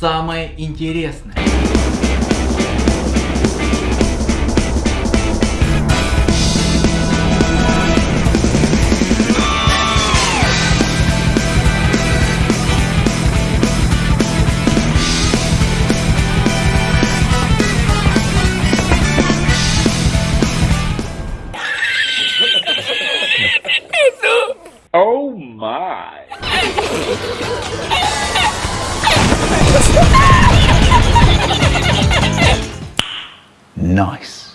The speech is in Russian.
самое интересное. Oh my. nice.